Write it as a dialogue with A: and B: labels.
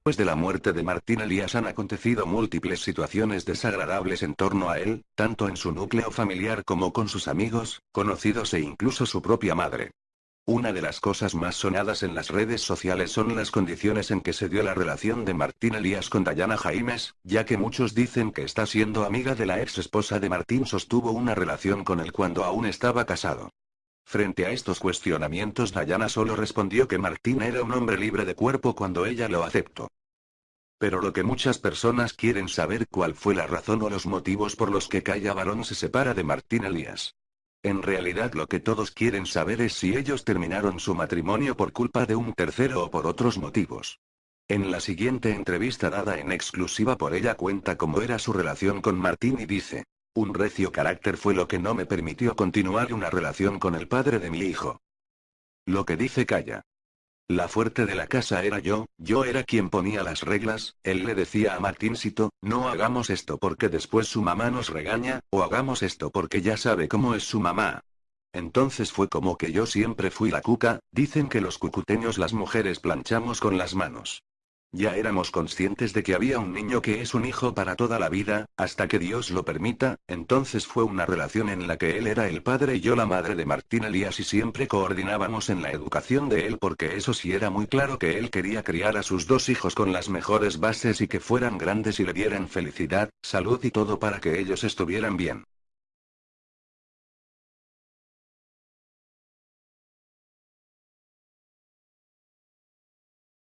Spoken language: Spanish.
A: Después de la muerte de Martín Elías han acontecido múltiples situaciones desagradables en torno a él, tanto en su núcleo familiar como con sus amigos, conocidos e incluso su propia madre. Una de las cosas más sonadas en las redes sociales son las condiciones en que se dio la relación de Martín Elías con Dayana Jaimes, ya que muchos dicen que está siendo amiga de la ex esposa de Martín sostuvo una relación con él cuando aún estaba casado. Frente a estos cuestionamientos Dayana solo respondió que Martín era un hombre libre de cuerpo cuando ella lo aceptó. Pero lo que muchas personas quieren saber cuál fue la razón o los motivos por los que Calla Barón se separa de Martín Elías. En realidad lo que todos quieren saber es si ellos terminaron su matrimonio por culpa de un tercero o por otros motivos. En la siguiente entrevista dada en exclusiva por ella cuenta cómo era su relación con Martín y dice, un recio carácter fue lo que no me permitió continuar una relación con el padre de mi hijo. Lo que dice Calla. La fuerte de la casa era yo, yo era quien ponía las reglas, él le decía a Martincito, no hagamos esto porque después su mamá nos regaña, o hagamos esto porque ya sabe cómo es su mamá. Entonces fue como que yo siempre fui la cuca, dicen que los cucuteños las mujeres planchamos con las manos. Ya éramos conscientes de que había un niño que es un hijo para toda la vida, hasta que Dios lo permita, entonces fue una relación en la que él era el padre y yo la madre de Martín Elías y siempre coordinábamos en la educación de él porque eso sí era muy claro que él quería criar a sus dos hijos con las mejores bases y que fueran grandes y le dieran felicidad, salud y todo para que ellos estuvieran bien.